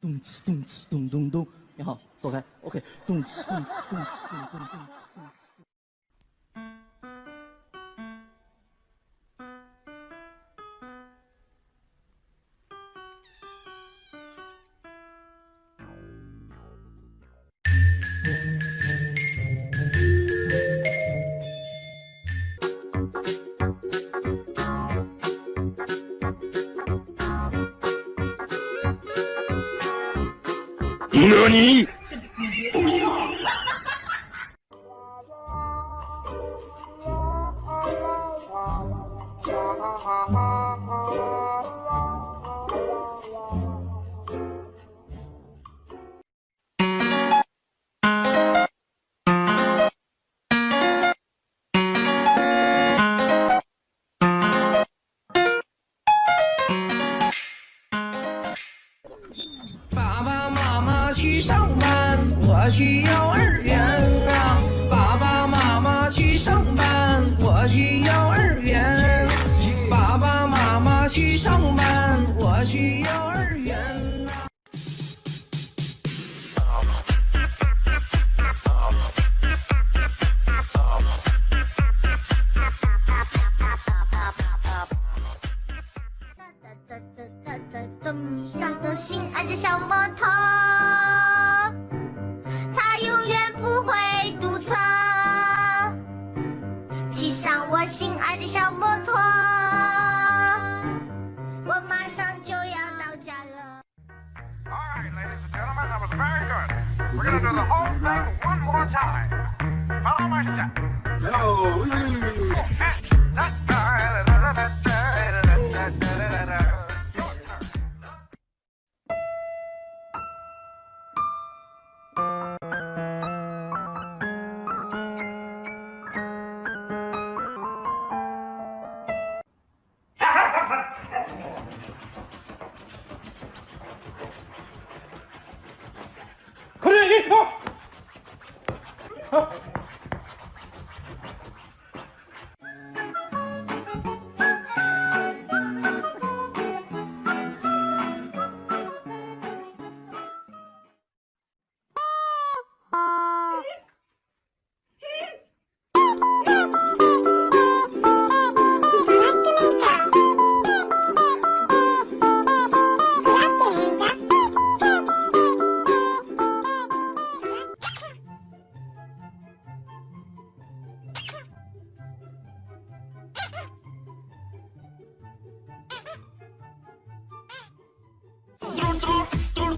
咚哧咚哧咚咚咚，你好，走开，OK，咚哧咚哧咚哧咚咚咚哧咚哧。何心爱的小摩托，我马上就要到家了。All right, ladies and gentlemen, that was very good. We're gonna do the whole thing one more time. Follow my step. Your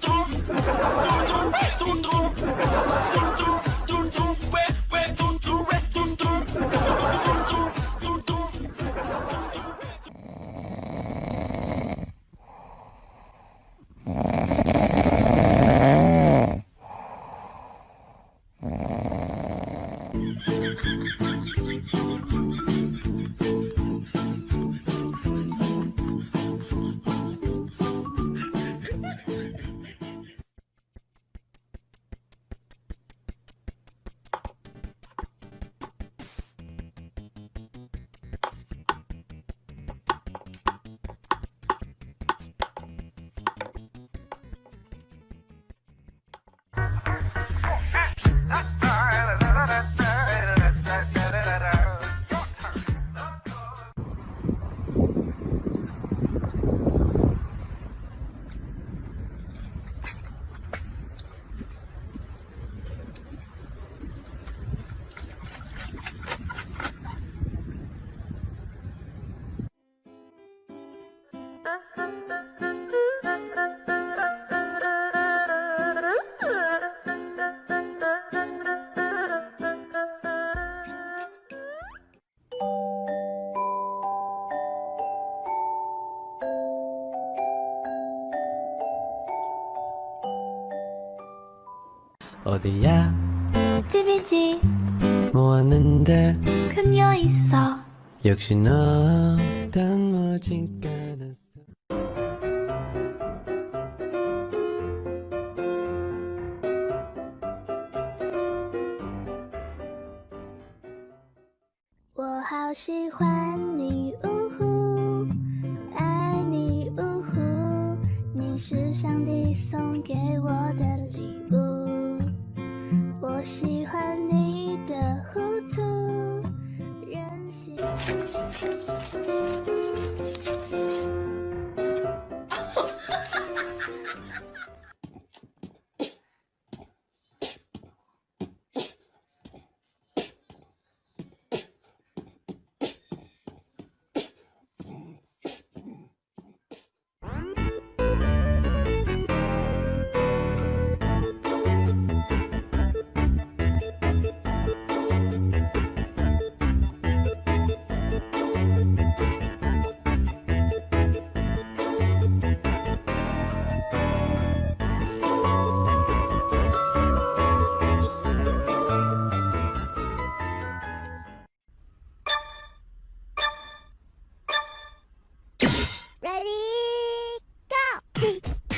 咚咚咚咚 어디 야? 집이 지. 모았는 데. 그녀 있 어. 역시 너단모진가나 서. 我好喜欢你，呜呼，爱你，呜呼，你是上帝送给我。Ready, go!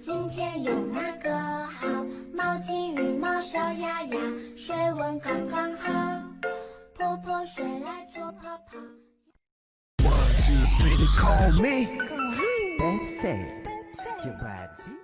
今天用哪个好毛巾浴帽小鸭鸭水温刚刚好泼泼水来搓泡泡。Call me say say